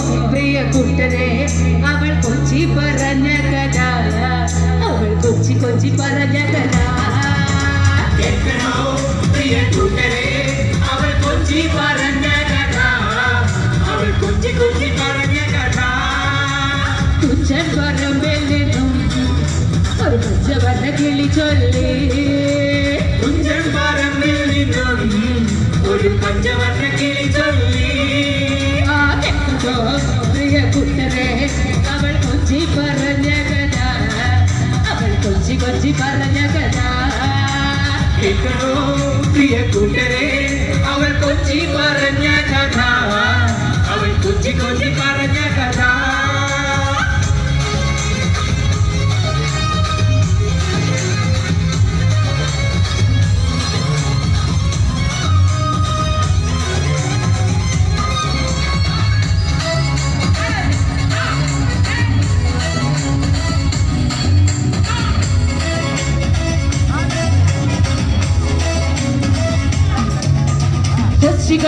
പ്രിയ കുട്ടനെ അവൾ കൊച്ചി പറഞ്ഞ കഥ അവൾ കൊച്ചി കൊച്ചി പറഞ്ഞ കഥ പ്രിയ കുട്ടനെ അവൾ കൊച്ചി പറഞ്ഞ കഥ അവൾ കൊച്ചി കൊച്ചി പറഞ്ഞ കഥ തുച്ഛൻ പറമ്പെല്ലിനും ഒരു പുച്ച വന്ന കിളി ചൊല്ലി തുച്ഛൻ പറമ്പിൽ നിന്നും ഒരു പഞ്ചവർണ്ണ കിളി ചൊല്ലി അവൾ കൊഞ്ചി പറഞ്ഞ കഥ അവൾ കൊഞ്ചി കൊഞ്ചി പറഞ്ഞ കഥ കേൾക്കണോ പ്രിയ കൂട്ടരെ അവൾ കൊഞ്ചി പറഞ്ഞ കഥ അവൾ കൊഞ്ചി കൊഞ്ചി പറഞ്ഞ കഥ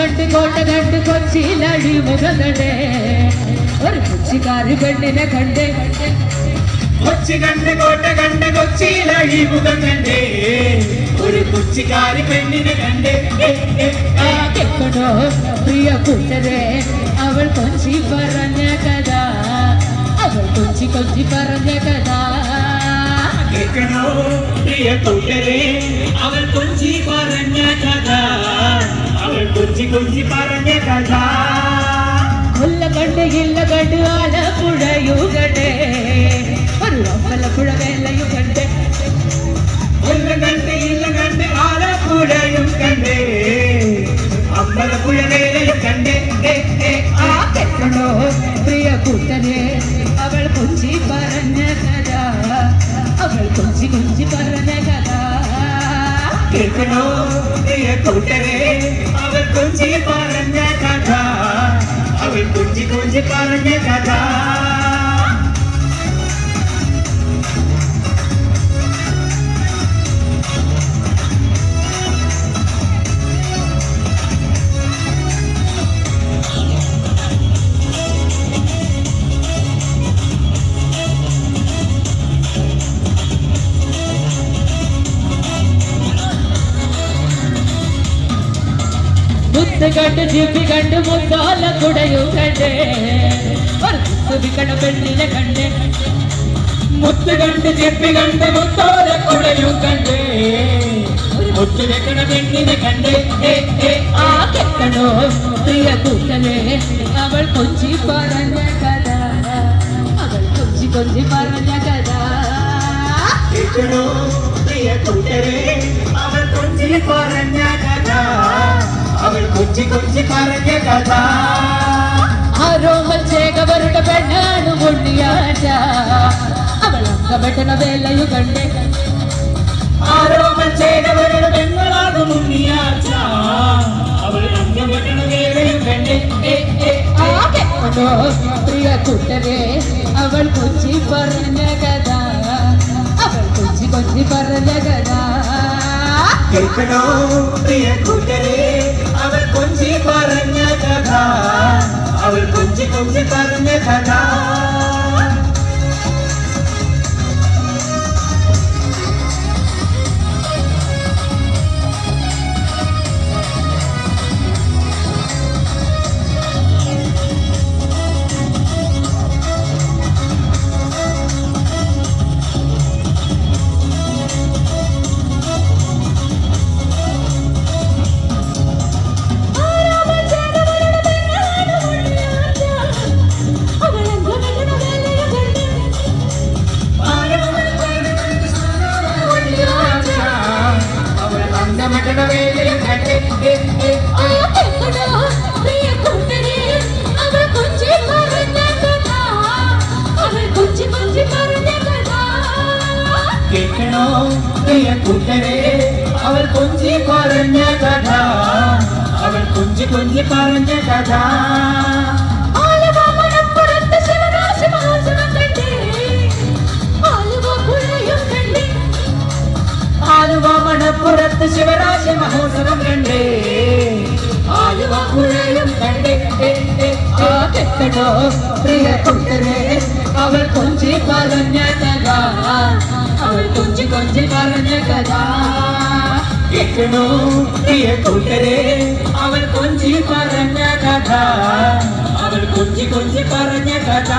കൊച്ചി കണ്ട് കോട്ട കണ്ട് കൊച്ചിയിലടി മുഖകണ്ടേ ഒരു കൊച്ചിക്കാരി പെണ്ണിനെ കണ്ടേ കൊച്ചി കണ്ട് കോട്ട കണ്ട് കൊച്ചിയിലഴി മുഖം കണ്ടേ ഒരു കൊച്ചിക്കാരി പെണ്ണിനെ കണ്ടേ ഏ, ഏ, ആ ഏ. കേൾക്കണോ പ്രിയ കൂട്ടരെ അവൾ കൊഞ്ചി പറഞ്ഞ കഥ അവൾ കൊഞ്ചി കൊഞ്ചി പറഞ്ഞ കഥ കേൾക്കണോ പ്രിയ കൂട്ടരെ അവൾ കൊഞ്ചി പറഞ്ഞ കഥ അവൾ കൊഞ്ചി കൊഞ്ചി പറഞ്ഞ കഥ കൊല്ല കണ്ട് ഇല്ല കണ്ട് ആലപ്പുഴയുകണ്ടേ ഒരു അമ്പലപ്പുഴ വേലയും കണ്ടേ ഒല്ല കണ്ട് ഇല്ല കണ്ട് ആലപ്പുഴയും കണ്ടേ അമ്പലപ്പുഴ വേലയും കണ്ടേ ഏ, ഏ, ആ ആ. കേൾക്കണോ പ്രിയ കൂട്ടരെ അവൾ കൊഞ്ചി പറഞ്ഞ കഥ അവൾ കൊഞ്ചി കൊഞ്ചി പറഞ്ഞ കഥ കേൾക്കണോ? പ്രിയ കൂട്ടരെ അവൾ കൊഞ്ചി പറഞ്ഞ കഥ. അവൾ കൊഞ്ചി കൊഞ്ചി പറഞ്ഞ കഥ. മുത്ത് കണ്ട് ജിപ്പി കണ്ട് മുത്താല കുടയും കണ്ടേ. കണ്ട പെണ്ണിനെ കണ്ടേ. മുത്ത് കണ്ട് ചെപ്പി കണ്ട് മുത്തോല കുടയും കണ്ടേ. മുത്ത് വെക്കണ പെണ്ണിനെ കണ്ടേ. ആ കെട്ടണോ പ്രിയ കൂട്ടനെ? അവൾ കൊഞ്ചി പറഞ്ഞ കഥ. അവൾ കൊഞ്ചി കൊഞ്ചി പറഞ്ഞ കഥ. പ്രിയ കൂട്ടനെ? അവൾ കൊഞ്ചി പറഞ്ഞ കഥ. അവൾ കൊഞ്ചി കൊഞ്ചി പറഞ്ഞ കഥ. ആരോമൽ ചേകവരുടെ പെണ്ണാണ് മുള്ളിയാറ്റ അവൾ അങ്കപ്പെട്ടണ വേലയു കണ്ടേ. ആരോമൽ ചേകവരുടെ പെണ്ണാണ് ഉണ്ണിയാച്ച. അവൾ അങ്കപ്പെട്ടണ വേലയു കണ്ടേ. പ്രിയ കൂട്ടരെ അവൾ കൊച്ചി പറഞ്ഞ കഥ. അവൾ കൊച്ചി കൊച്ചി പറഞ്ഞ കഥ. കേൾക്കണോ പ്രിയ കൂട്ടരെ അവൾ കൊഞ്ചി പറഞ്ഞ കഥ. അവൾ കൊഞ്ചി കൊഞ്ചി അവൾ കൊഞ്ചി പറഞ്ഞ കഥ. അവൾ കൊഞ്ചി കൊഞ്ചി പറഞ്ഞ കഥ. മണപ്പുറത്ത് ശിവരാശ മഹോത്സവം കണ്ടേ. ആലുവ പുഴയും കണ്ടേ. കേൾക്കണോ പ്രിയ കൂട്ടരെ. അവൾ കൊഞ്ചി പറഞ്ഞ കഥ. അവൾ കൊഞ്ചി കൊഞ്ചി പറഞ്ഞ കഥ. കേൾക്കണോ? പ്രിയ കൂട്ടരെ അവൾ കൊഞ്ചി പറഞ്ഞ കഥ. അവൾ കൊഞ്ചി കൊഞ്ചി പറഞ്ഞ കഥ.